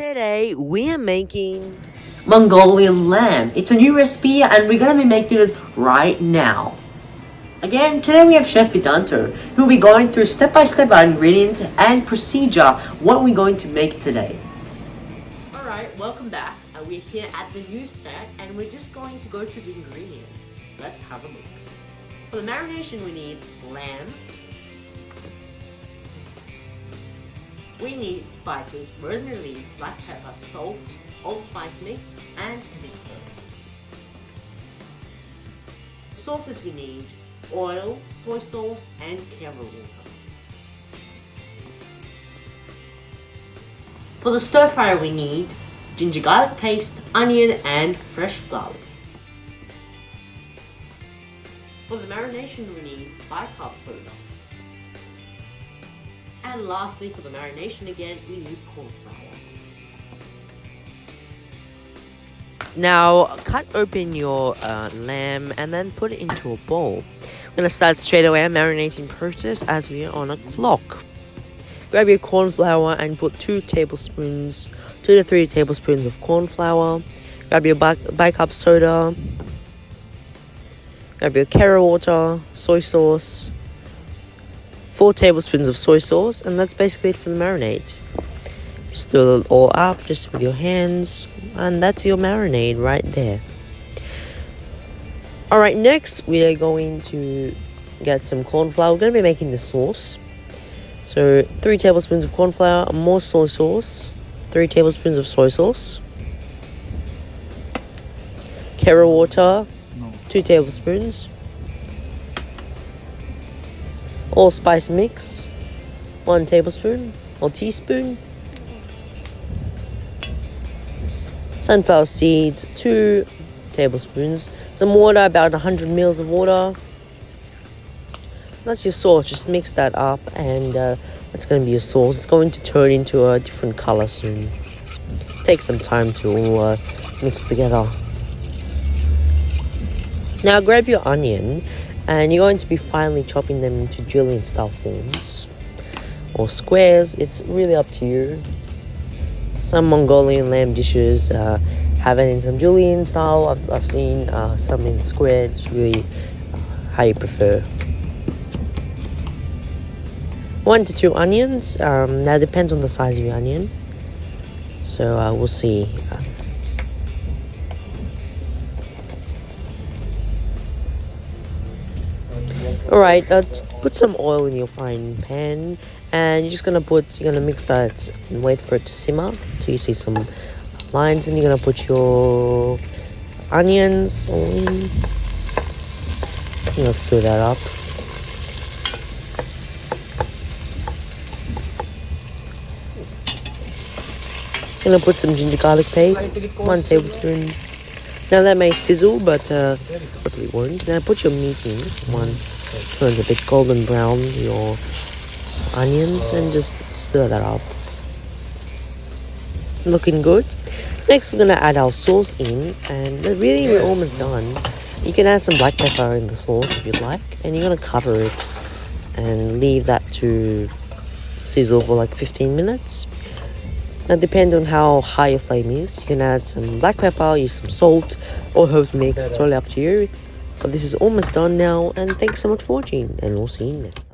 Today we are making Mongolian lamb. It's a new recipe and we're gonna be making it right now. Again, today we have Chef Bidanto, who will be going through step-by-step -step ingredients and procedure what we're going to make today. Alright, welcome back. Uh, we're here at the new set and we're just going to go through the ingredients. Let's have a look. For the marination we need lamb, We need spices, rosemary leaves, black pepper, salt, allspice mix, and mixed herbs. Sauces we need oil, soy sauce, and Karo water. For the stir fry we need ginger garlic paste, onion, and fresh garlic. For the marination we need bicarb soda. And lastly, for the marination again, we need corn flour. Now, cut open your uh, lamb and then put it into a bowl. We're going to start straight away our marinating process as we are on a clock. Grab your corn flour and put 2 tablespoons, 2 to 3 tablespoons of corn flour. Grab your bicarb soda. Grab your Karo water, soy sauce, 4 tablespoons of soy sauce, and that's basically it for the marinade. Stir it all up just with your hands, and that's your marinade right there. Alright, next we are going to get some corn flour. We're going to be making the sauce. So, 3 tablespoons of corn flour, more soy sauce, 3 tablespoons of soy sauce, Karo water, 2 tablespoons, allspice mix, 1 tablespoon or teaspoon, sunflower seeds, 2 tablespoons, some water, about 100 mils of water. That's your sauce, just mix that up and uh, that's going to be your sauce. It's going to turn into a different color soon. Take some time to all uh, mix together. Now grab your onion and you're going to be finely chopping them into julienne style forms or squares. It's really up to you. Some mongolian lamb dishes uh, have it in some julienne style. I've, I've seen uh, some in square. It's really uh, how you prefer. One to two onions. Um, that depends on the size of your onion. So uh, we'll see Alright, uh, put some oil in your frying pan and you're just gonna put, you're gonna mix that and wait for it to simmer till you see some lines and you're gonna put your onions on. Let's stir that up. Gonna put some ginger garlic paste, one tablespoon. Now that may sizzle, but uh, totally won't. Now put your meat in once it turns a bit golden brown, your onions, and just stir that up. Looking good. Next, we're gonna add our sauce in, and really we're almost done. You can add some black pepper in the sauce if you'd like, and you're gonna cover it and leave that to sizzle for like 15 minutes. Uh, now depends on how high your flame is. You can add some black pepper, use some salt or herb mix, it's really up to you. But this is almost done now and thanks so much for watching and we'll see you next.